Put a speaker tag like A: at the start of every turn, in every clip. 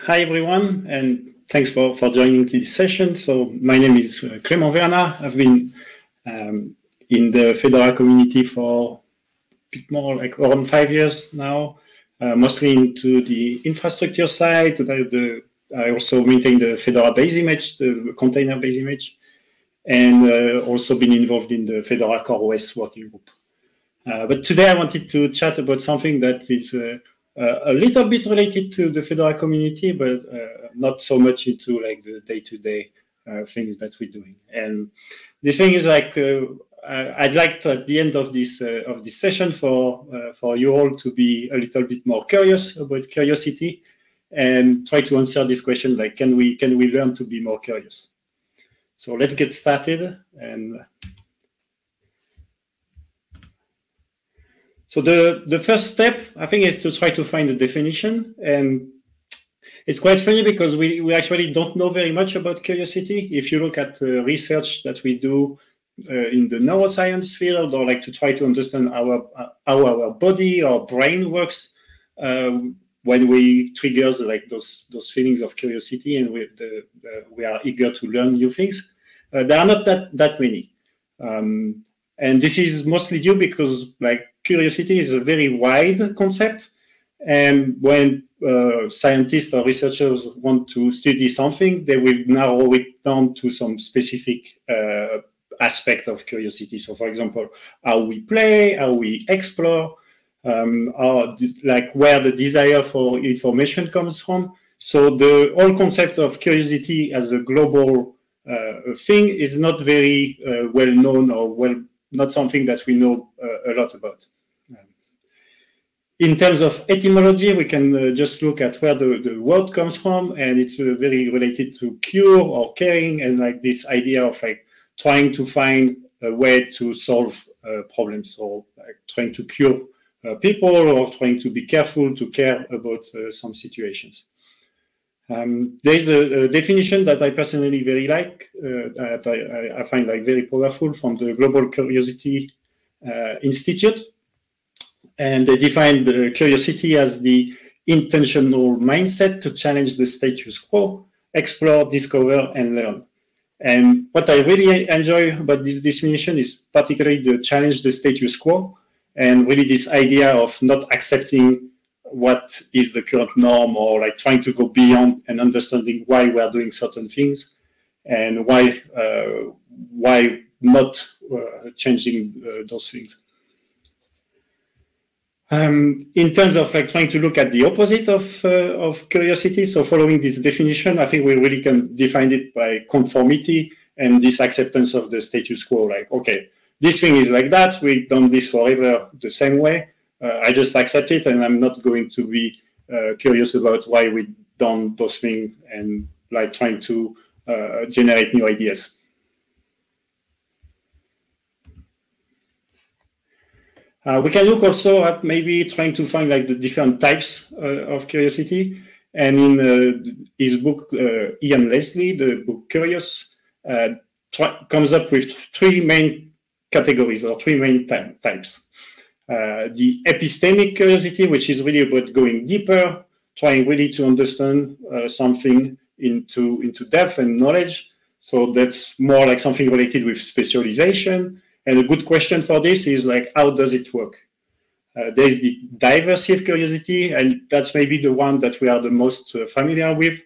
A: Hi, everyone, and thanks for, for joining this session. So my name is uh, Clément Verna. I've been um, in the Fedora community for a bit more like around five years now, uh, mostly into the infrastructure side. The, the, I also maintain the Fedora base image, the container base image, and uh, also been involved in the Fedora CoreOS working group. Uh, but today I wanted to chat about something that is uh, a little bit related to the Fedora community, but uh, not so much into like the day-to-day uh, things that we're doing. And this thing is like I'd like to, at the end of this of this session for for you all to be a little bit more curious about curiosity and try to answer this question like can we can we learn to be more curious so let's get started and So the, the first step, I think, is to try to find a definition. And it's quite funny because we, we actually don't know very much about curiosity. If you look at the research that we do uh, in the neuroscience field or like to try to understand our, uh, how our body or brain works uh, when we triggers like those those feelings of curiosity and we, the, we are eager to learn new things, uh, there are not that, that many. Um, and this is mostly due because like curiosity is a very wide concept. And when uh, scientists or researchers want to study something, they will narrow it down to some specific uh, aspect of curiosity. So, for example, how we play, how we explore, um, or like where the desire for information comes from. So, the whole concept of curiosity as a global uh, thing is not very uh, well known or well not something that we know uh, a lot about. In terms of etymology, we can uh, just look at where the, the word comes from, and it's uh, very related to cure or caring, and like this idea of like trying to find a way to solve uh, problems, or like trying to cure uh, people, or trying to be careful to care about uh, some situations. Um, there's a, a, definition that I personally very like, uh, that I, I, find like very powerful from the Global Curiosity Institute and they defined the curiosity as the intentional mindset to challenge the status quo, explore, discover, and learn. And what I really enjoy about this definition is particularly the challenge the status quo and really this idea of not accepting what is the current norm or like trying to go beyond and understanding why we are doing certain things and why uh, why not uh, changing uh, those things. Um, in terms of like trying to look at the opposite of uh, of curiosity, so following this definition, I think we really can define it by conformity and this acceptance of the status quo. Like, okay, this thing is like that. We've done this forever the same way. Uh, I just accept it, and I'm not going to be uh, curious about why we done those things and like trying to uh, generate new ideas. Uh, we can look also at maybe trying to find like the different types uh, of curiosity. And in uh, his book, Ian Leslie, the book Curious, comes up with three main categories or three main types. Uh, the epistemic curiosity, which is really about going deeper, trying really to understand something into, into depth and knowledge. So that's more like something related with specialization and a good question for this is like, how does it work? Uh, there's the diversive curiosity, and that's maybe the one that we are the most uh, familiar with.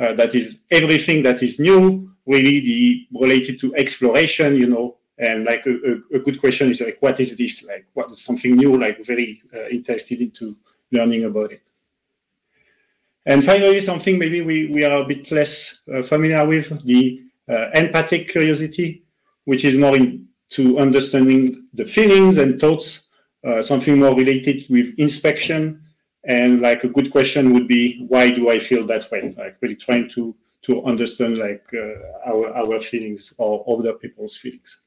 A: Uh, that is everything that is new, really the related to exploration, you know. And like a, a, a good question is like, what is this? Like, what is something new? Like, very uh, interested into learning about it. And finally, something maybe we, we are a bit less uh, familiar with the uh, empathic curiosity, which is more into understanding the feelings and thoughts, uh, something more related with inspection. And like a good question would be, why do I feel that way? Like really trying to to understand like uh, our our feelings or other people's feelings.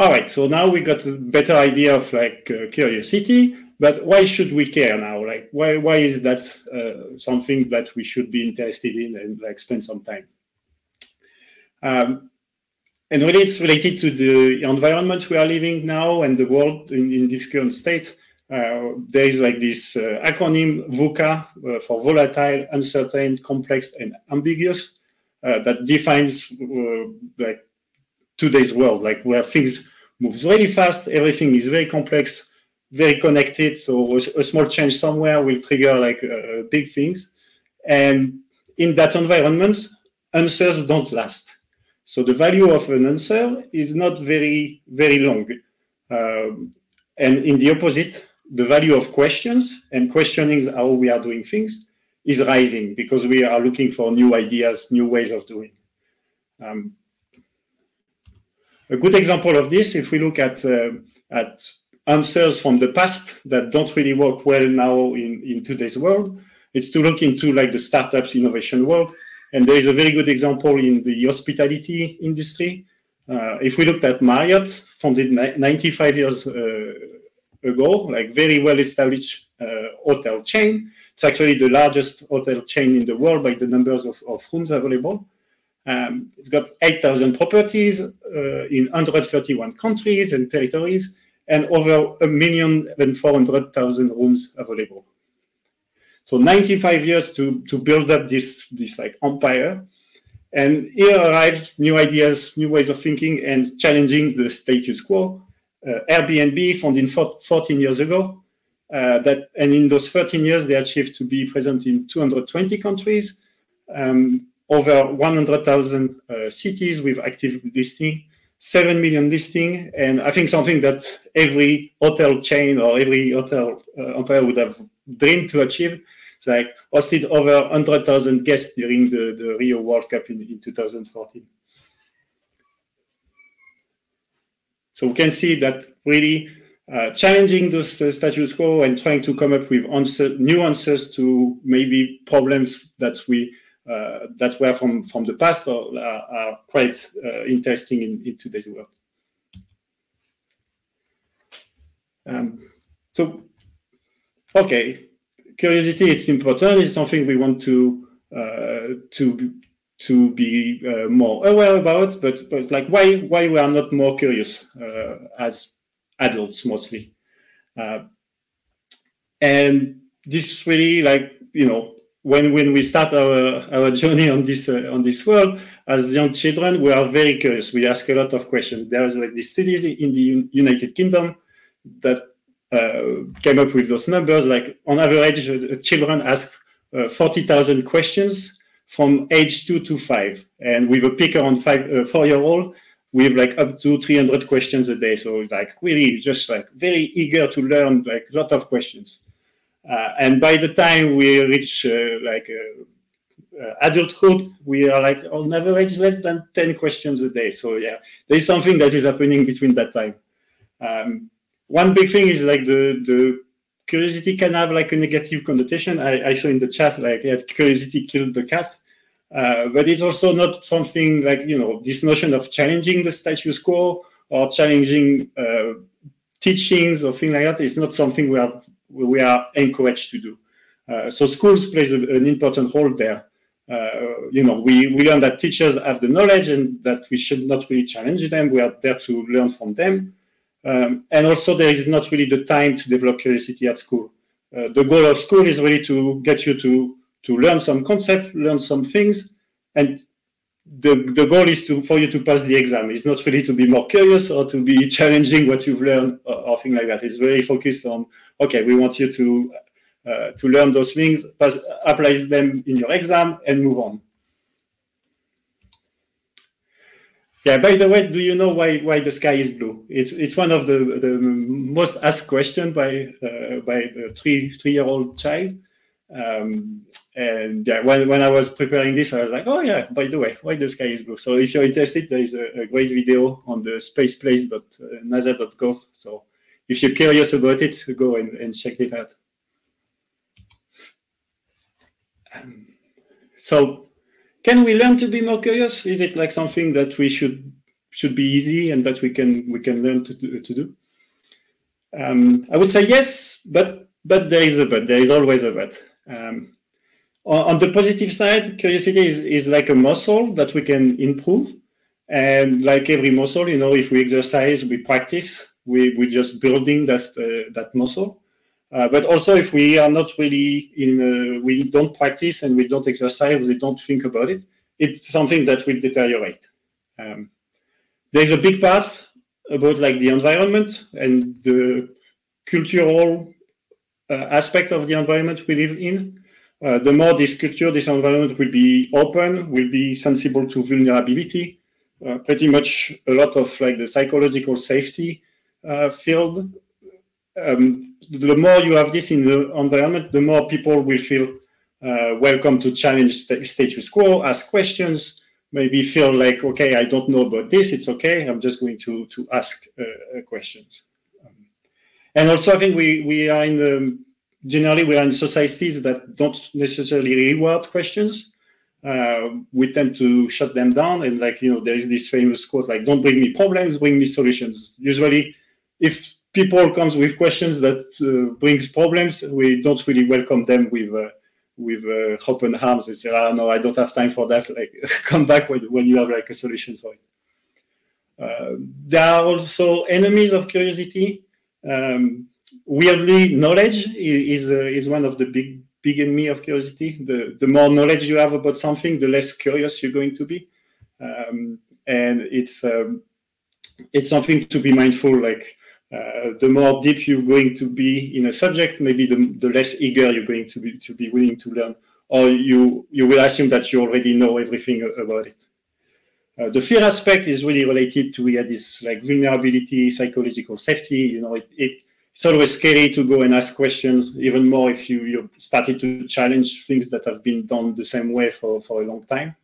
A: All right, so now we got a better idea of like uh, curiosity, but why should we care now? Like, why why is that uh, something that we should be interested in and like spend some time? Um, and really, it's related to the environment we are living now and the world in, in this current state. uh, there is like this uh, acronym VUCA uh, for volatile, uncertain, complex, and ambiguous that defines like today's world, like where things move really fast, everything is very complex, very connected. So a, small change somewhere will trigger like big things. And in that environment, answers don't last. So the value of an answer is not very, very long. Um, and in the opposite, the value of questions and questioning how we are doing things is rising because we are looking for new ideas, new ways of doing. Um, a good example of this, if we look at uh, at answers from the past that don't really work well now in, in today's world, it's to look into like the startups innovation world. And there is a very good example in the hospitality industry. Uh, if we looked at Marriott, founded 95 years uh, ago, like very well established uh, hotel chain. It's actually the largest hotel chain in the world by the numbers of, of rooms available. Um, it's got 8,000 properties uh, in 131 countries and territories, and over a million and 400,000 rooms available. So 95 years to, to build up this, this like empire. And here arrives new ideas, new ways of thinking, and challenging the status quo. Uh, Airbnb, founded 14 years ago, uh, that and in those 13 years they achieved to be present in 220 countries, um, over 100,000 uh, cities with active listing, 7 million listing, and I think something that every hotel chain or every hotel uh, would have dreamed to achieve. It's like hosted over 100,000 guests during the, the Rio World Cup in, in 2014. So we can see that really uh, challenging the uh, status quo and trying to come up with answer, new answers to maybe problems that we that were from from the past are, are quite uh, interesting in, in, today's world. Um, so, okay, curiosity it's important. It's something we want to uh, to to be uh, more aware about, but but like why why we are not more curious uh, as adults mostly, uh, and this really like you know when when we start our our journey on this uh, on this world as young children we are very curious. We ask a lot of questions. There's like these studies in the United Kingdom that uh, came up with those numbers. Like on average, uh, children ask forty thousand questions from age two to five. And with a picker on five, uh, four year old, we have like up to 300 questions a day. So like really just like very eager to learn like a lot of questions. Uh, and by the time we reach uh, like uh, adulthood, we are like on average less than 10 questions a day. So yeah, there's something that is happening between that time. Um, one big thing is like the, the curiosity can have like a negative connotation. I, I saw in the chat like yeah, curiosity killed the cat. Uh, but it's also not something like you know this notion of challenging the status quo or challenging uh, teachings or things like that. It's not something we are we are encouraged to do. Uh, so schools plays an important role there. Uh, you know, we, we learn that teachers have the knowledge and that we should not really challenge them. We are there to learn from them. Um, and also, there is not really the time to develop curiosity at school. Uh, the goal of school is really to get you to to learn some concept, learn some things, and the the goal is to for you to pass the exam. It's not really to be more curious or to be challenging what you've learned or, or things like that. It's very focused on okay, we want you to uh, to learn those things, pass, apply them in your exam, and move on. Yeah. By the way, do you know why why the sky is blue? It's it's one of the the most asked question by uh, by a three three year old child. Um, and yeah, when, when I was preparing this, I was like, oh yeah, by the way, why the sky is blue? So if you're interested, there is a, a great video on the spaceplace.nasa.gov. So if you're curious about it, go and, and check it out. Um, so can we learn to be more curious? Is it like something that we should should be easy and that we can we can learn to do, to do? Um, I would say yes, but but there is a but. There is always a but. Um, on the positive side, curiosity is, is like a muscle that we can improve. And like every muscle, you know, if we exercise, we practice, we, we're just building that, uh, that muscle. Uh, but also, if we are not really in, uh, we don't practice and we don't exercise, we don't think about it, it's something that will deteriorate. Um, there's a big part about like the environment and the cultural uh, aspect of the environment we live in. Uh, the more this culture, this environment will be open, will be sensible to vulnerability. Uh, pretty much a lot of like the psychological safety uh, field um, the more you have this in the environment, the more people will feel uh, welcome to challenge st status quo, ask questions, maybe feel like, okay, I don't know about this, it's okay, I'm just going to, to ask uh, questions. Um, and also, I think we, we are in the, generally we are in societies that don't necessarily reward questions. Uh, we tend to shut them down and like, you know, there is this famous quote like, don't bring me problems, bring me solutions. Usually, if people comes with questions that uh, brings problems, we don't really welcome them with uh, with uh, open arms and say, "Ah, no, I don't have time for that." Like, come back when, when you have like a solution for it. Uh, there are also enemies of curiosity. Um, weirdly, knowledge is uh, is one of the big big enemy of curiosity. The the more knowledge you have about something, the less curious you're going to be, um, and it's um, it's something to be mindful. Like uh, the more deep you're going to be in a subject, maybe the, the less eager you're going to be to be willing to learn, or you you will assume that you already know everything about it. Uh, the fear aspect is really related to we yeah, this like vulnerability, psychological safety. You know, it, it, it's always scary to go and ask questions, even more if you you started to challenge things that have been done the same way for for a long time.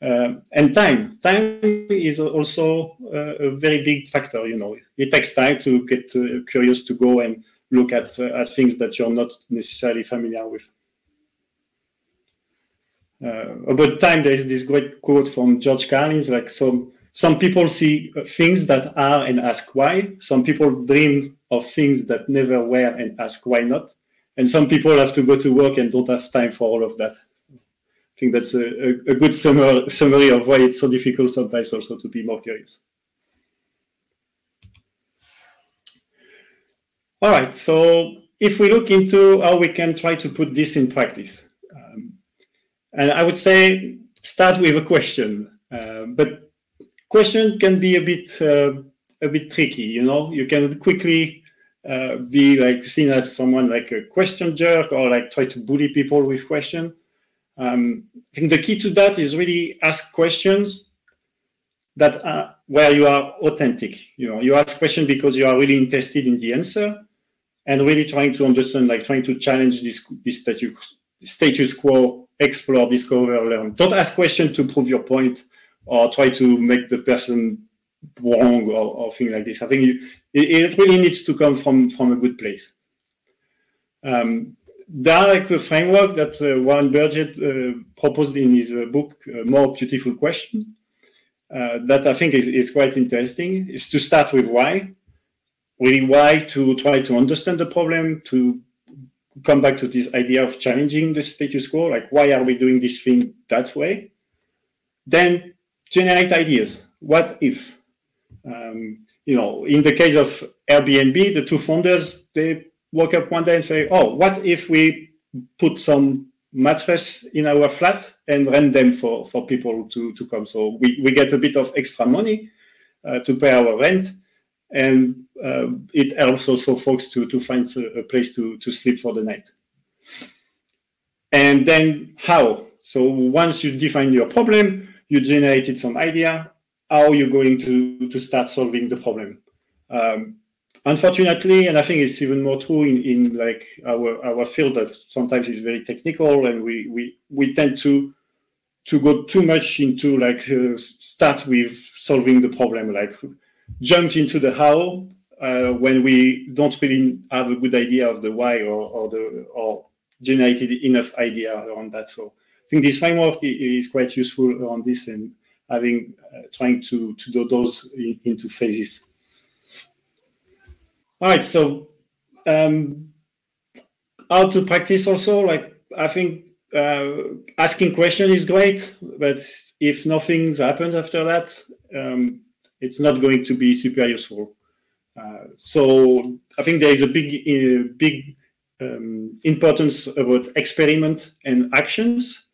A: Uh, and time. Time is also uh, a very big factor. You know, it takes time to get uh, curious to go and look at uh, at things that you're not necessarily familiar with. Uh, about time, there is this great quote from George Carlin. Like some some people see things that are and ask why. Some people dream of things that never were and ask why not. And some people have to go to work and don't have time for all of that. I think that's a, a, good summary, summary of why it's so difficult sometimes also to be more curious. All right, so if we look into how we can try to put this in practice, um, and I would say start with a question, uh, but question can be a bit uh, a bit tricky. You know, you can quickly uh, be like seen as someone like a question jerk or like try to bully people with question. Um, I think the key to that is really ask questions that are where you are authentic. You know, you ask questions because you are really interested in the answer and really trying to understand, like trying to challenge this, this status, status quo, explore, discover, learn. Don't ask questions to prove your point or try to make the person wrong or, or like this. I think you, it, it, really needs to come from, from a good place. Um, direct framework that uh, Warren Berger uh, proposed in his uh, book, More Beautiful Question, that I think is, is quite interesting, is to start with why. Really, why to try to understand the problem, to come back to this idea of challenging the status quo, like why are we doing this thing that way? Then generate ideas. What if? Um, you know, in the case of Airbnb, the two founders, they woke up one day and say, oh, what if we put some mattress in our flat and rent them for, for people to, to come? So we, we get a bit of extra money uh, to pay our rent. And uh, it helps also folks to, to find a, a place to, to sleep for the night. And then how? So once you define your problem, you generated some idea, how you're going to, to start solving the problem. Um, unfortunately, and I think it's even more true in, in like our our field that sometimes is very technical, and we we we tend to to go too much into like uh, start with solving the problem, like jump into the how uh, when we don't really have a good idea of the why or, or the or generated enough idea around that. So I think this framework is quite useful on this and having uh, trying to to do those in, into phases. All right, so um, how to practice also, like I think uh, asking question is great, but if nothing happens after that, um, it's not going to be super useful. Uh, so I think there is a big, uh, big um, importance about experiment and actions.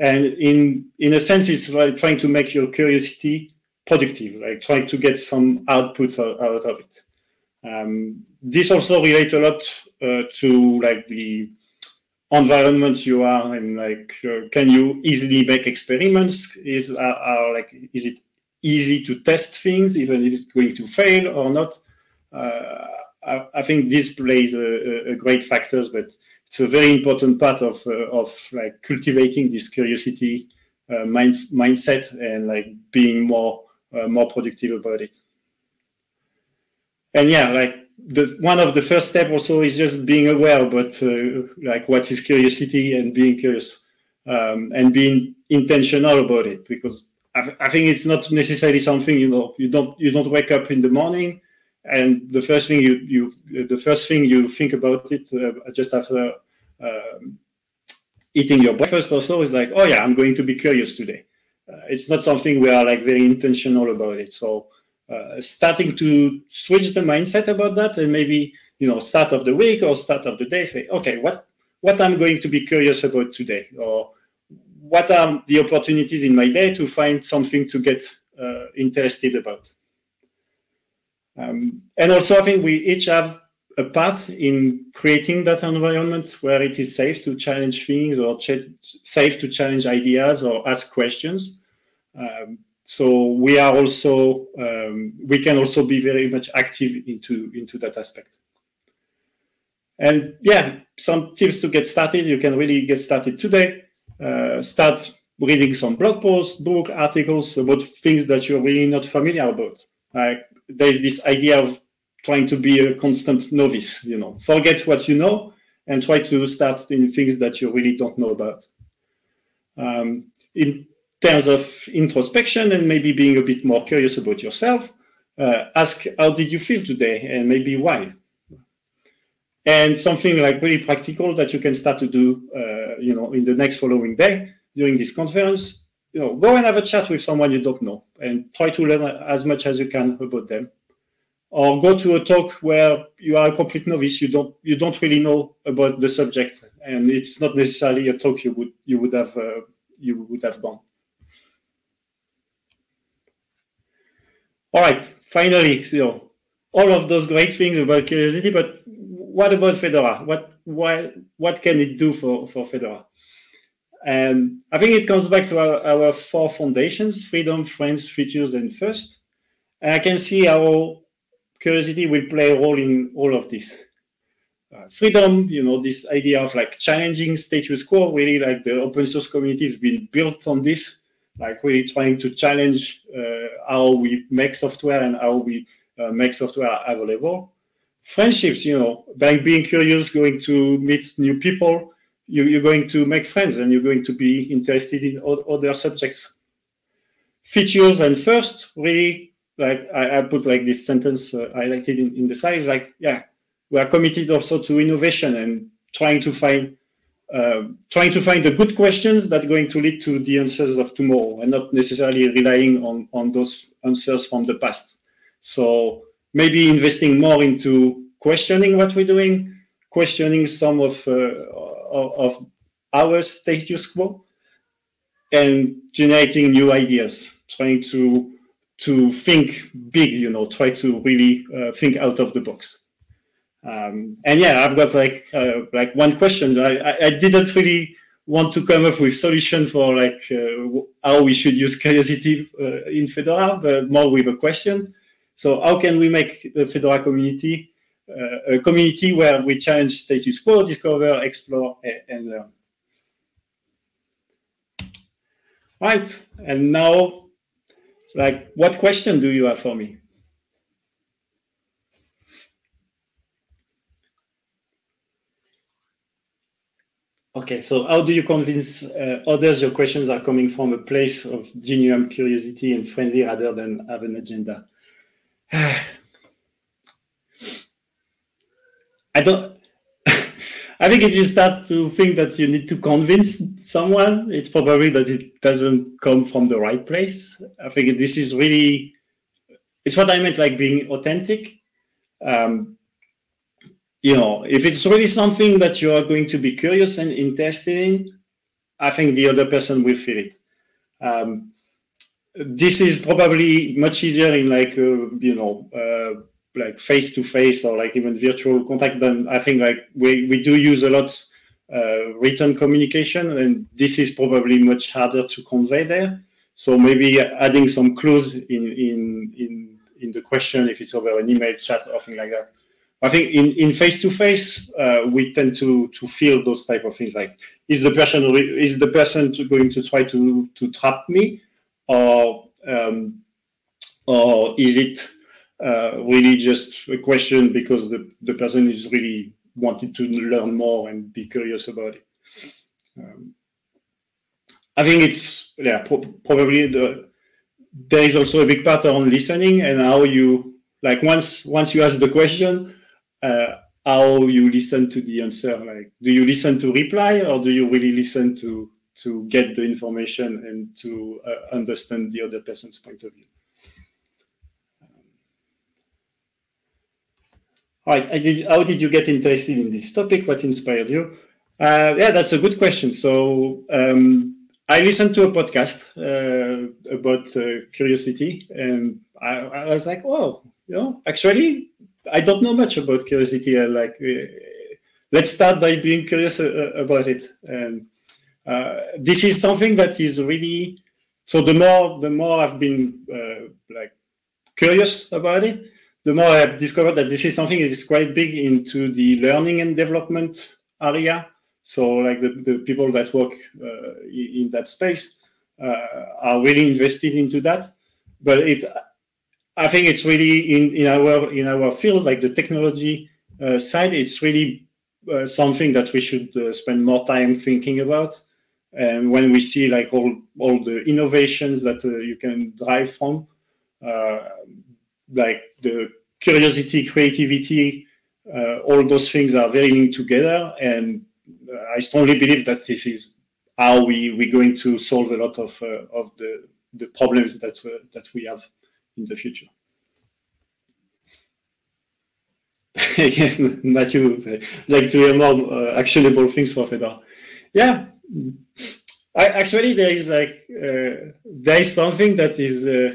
A: And in, in a sense, it's like trying to make your curiosity productive, like trying to get some output out, of it. Um, this also relates a lot uh, to like the environment you are and like uh, can you easily make experiments is are, like is it easy to test things even if it's going to fail or not uh, I, I, think this plays a, a, great factors but it's a very important part of uh, of like cultivating this curiosity uh, mind, mindset and like being more uh, more productive about it. And yeah like the one of the first step also is just being aware about like what is curiosity and being curious um, and being intentional about it because I, I, think it's not necessarily something you know you don't you don't wake up in the morning and the first thing you you the first thing you think about it uh, just after um, eating your breakfast also is like oh yeah I'm going to be curious today. Uh, it's not something we are like very intentional about it. So uh, starting to switch the mindset about that and maybe you know start of the week or start of the day say okay what what i'm going to be curious about today? Or what are the opportunities in my day to find something to get uh, interested about um, and also i think we each have a part in creating that environment where it is safe to challenge things or ch- safe to challenge ideas or ask questions. Um, so we are also um, we can also be very much active into into that aspect. And yeah some tips to get started. You can really get started today. Uh, start reading some blog posts book articles about things that you're really not familiar about like there's this idea of trying to be a constant novice you know. Forget what you know and try to start in things that you really don't know about. Um, in terms of introspection and maybe being a bit more curious about yourself, uh, ask how did you feel today? and maybe why. And something like really practical that you can start to do, uh, you know, in the next following day during this conference, you know, go and have a chat with someone you don't know and try to learn as much as you can about them. Or go to a talk where you are a complete novice, you don't you don't really know about the subject, and it's not necessarily a talk you would you would have uh, you would have gone. All right, finally, so all of those great things about curiosity, but what about Fedora? What why what can it do for, for Fedora? And I think it comes back to our, our four foundations, freedom, friends, features, and first. And I can see how curiosity will play a role in all of this. Uh, freedom, you know, this idea of like challenging status quo, really like the open source community has been built on this like really trying to challenge uh, how we make software and how we uh, make software available. Friendships, you know, by being curious, going to meet new people, you, are going to make friends and you're going to be interested in other subjects. Features and first, really, like I, I put like this sentence uh, highlighted in, in the slide, like, yeah, we are committed also to innovation and trying to find uh, trying to find the good questions that are going to lead to the answers of tomorrow and not necessarily relying on, on those answers from the past. So maybe investing more into questioning what we're doing, questioning some of, uh, of our status quo, and generating new ideas, trying to to think big, you know, try to really uh, think out of the box. Um, and yeah, I've got like uh, like one question. I, I didn't really want to come up with solution for like uh, how we should use curiosity uh, in Fedora, but more with a question. So how can we make the Fedora community a community where we challenge status quo, discover, explore, and learn? Right, and now, like, what question do you have for me? Okay, so how do you convince uh, others your questions are coming from a place of genuine curiosity and friendly rather than have an agenda? I don't. I think if you start to think that you need to convince someone, it's probably that it doesn't come from the right place. I think this is really, it's what I meant like being authentic um, you know, if it's really something that you are going to be curious and interested in, I think the other person will feel it. Um, this is probably much easier in like uh, you know uh, like face to face or like even virtual contact than I think like we we do use a lot uh, written communication and this is probably much harder to convey there. So maybe adding some clues in in in in the question if it's over an email chat or something like that I think in, in face-to-face, uh, we tend to to feel those type of things like is the person is the person going to try to to trap me, or um, or is it uh, really just a question because the, the person is really wanted to learn more and be curious about it. Um, I think it's yeah pro probably the there is also a big part on listening and how you like once once you ask the question uh, how you listen to the answer. Like, do you listen to reply or do you really listen to to get the information and to uh, understand the other person's point of view? All right, did, how did you get interested in this topic? What inspired you? Uh, yeah, that's a good question. So um, I listened to a podcast uh, about uh, curiosity, and I, I, was like, "Oh, you know, actually, I don't know much about curiosity. I like uh, let's start by being curious uh, about it. And uh, this is something that is really so. The more the more I've been like curious about it, the more I've discovered that this is something that is quite big into the learning and development area. So, like the, the people that work uh, in that space uh, are really invested into that. But it I think it's really in, in our in our field, like the technology uh, side, it's really uh, something that we should uh, spend more time thinking about. And when we see like all all the innovations that uh, you can drive from, uh, like the curiosity, creativity, uh, all those things are very linked together. And I strongly believe that this is how we we're going to solve a lot of of the the problems that that we have in the future. Again, Matthew, would like to hear more uh, actionable things for Fedora. Yeah, I, actually there is like uh, there is something that is uh,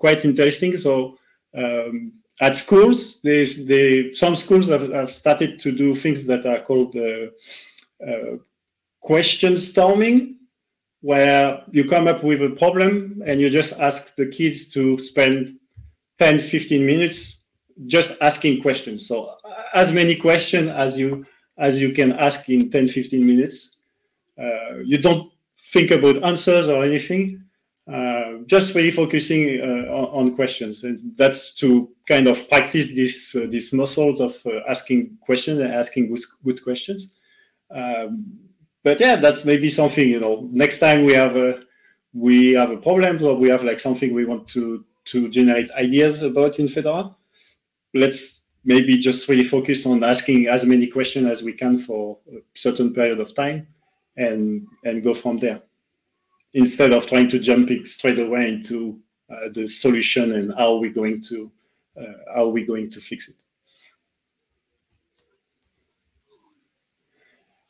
A: quite interesting. So um, at schools, there's they, some schools have, have, started to do things that are called uh, uh, question storming where you come up with a problem and you just ask the kids to spend 10, 15 minutes just asking questions. So as many questions as you as you can ask in 10, 15 minutes. Uh, you don't think about answers or anything. Uh, just really focusing uh, on, on, questions, and that's to kind of practice this uh, these muscles of uh, asking questions and asking good, good questions. Um, but yeah, that's maybe something you know. Next time we have a we have a problem or we have like something we want to to generate ideas about in Fedora, let's maybe just really focus on asking as many questions as we can for a certain period of time, and and go from there, instead of trying to jump straight away into uh, the solution and how we're going to uh, how we're going to fix it.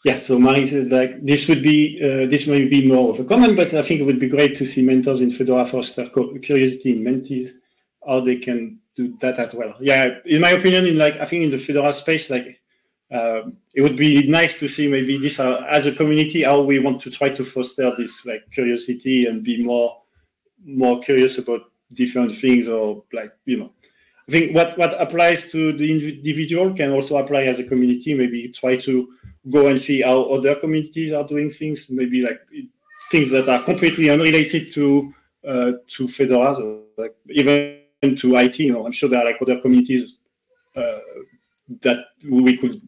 A: Yeah, so Marie says like this would be uh, this may be more of a comment, but I think it would be great to see mentors in Fedora foster curiosity in mentees, how they can do that as well. Yeah, in my opinion, in like I think in the Fedora space, like uh, it would be nice to see maybe this uh, as a community how we want to try to foster this like curiosity and be more more curious about different things or like you know I think what what applies to the individual can also apply as a community. Maybe try to go and see how other communities are doing things, maybe like things that are completely unrelated to uh, to Fedora, so like even to IT. You know, I'm sure there are like other communities uh, that we could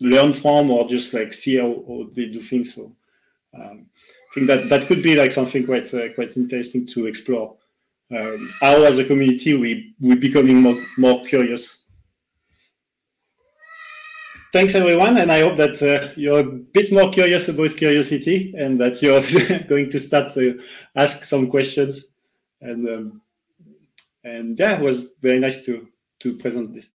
A: learn from or just like see how, how they do things. So um, I think that that could be like something quite uh, quite interesting to explore. Um, how as a community we we becoming more more curious Thanks everyone, and I hope that uh, you're a bit more curious about curiosity and that you're going to start to ask some questions. And um, and yeah, it was very nice to to present this.